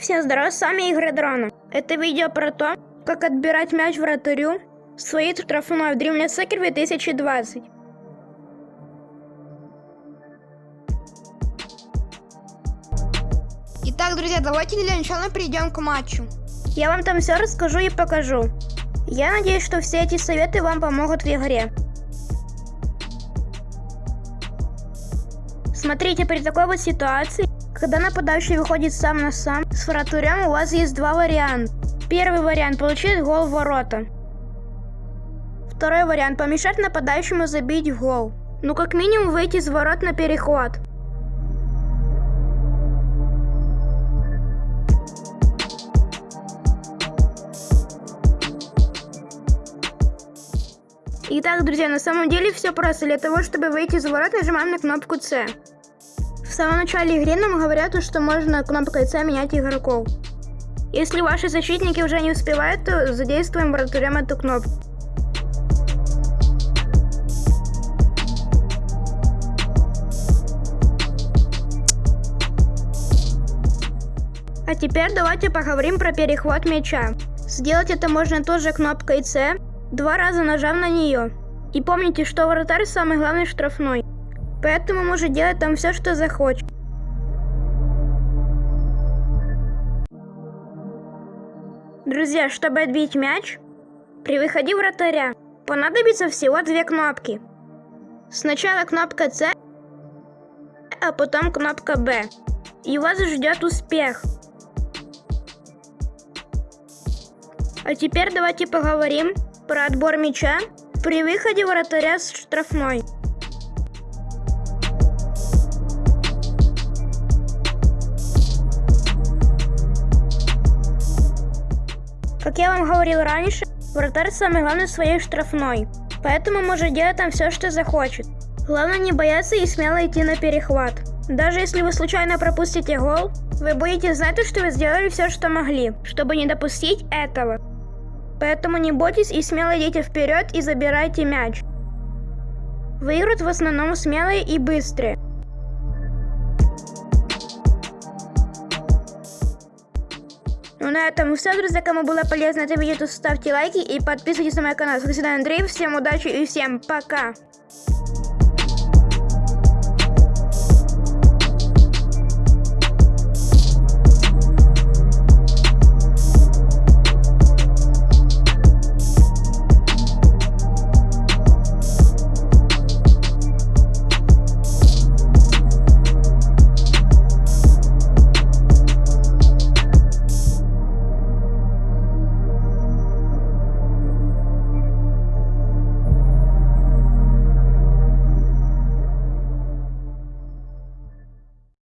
Всем здорова, с вами Игорь Дрона. Это видео про то, как отбирать мяч вратарю в своей штрафной в Dreamland Soccer 2020. Итак, друзья, давайте для начала перейдем к матчу. Я вам там все расскажу и покажу. Я надеюсь, что все эти советы вам помогут в игре. Смотрите, при такой вот ситуации, когда нападающий выходит сам на сам, с вратарем у вас есть два варианта. Первый вариант – получить гол в ворота. Второй вариант – помешать нападающему забить гол. Ну, как минимум, выйти из ворот на перехват. Итак, друзья, на самом деле все просто. Для того, чтобы выйти из ворот, нажимаем на кнопку C. Самом начале игры нам говорят, что можно кнопкой C менять игроков. Если ваши защитники уже не успевают, то задействуем вратарем эту кнопку. А теперь давайте поговорим про перехват мяча. Сделать это можно тоже кнопкой C, два раза нажав на нее. И помните, что вратарь самый главный штрафной. Поэтому может делать там все, что захочет. Друзья, чтобы отбить мяч, при выходе вратаря понадобится всего две кнопки. Сначала кнопка C, а потом кнопка B. И вас ждет успех. А теперь давайте поговорим про отбор мяча при выходе вратаря с штрафной. Как я вам говорил раньше, вратарь самый главный в своей штрафной, поэтому может делать там все, что захочет. Главное не бояться и смело идти на перехват. Даже если вы случайно пропустите гол, вы будете знать, что вы сделали все, что могли, чтобы не допустить этого. Поэтому не бойтесь и смело идите вперед и забирайте мяч. Выиграют в основном смелые и быстрые. Ну на этом все, друзья. Кому было полезно это видео, то ставьте лайки и подписывайтесь на мой канал. С вами Андрей. Всем удачи и всем пока.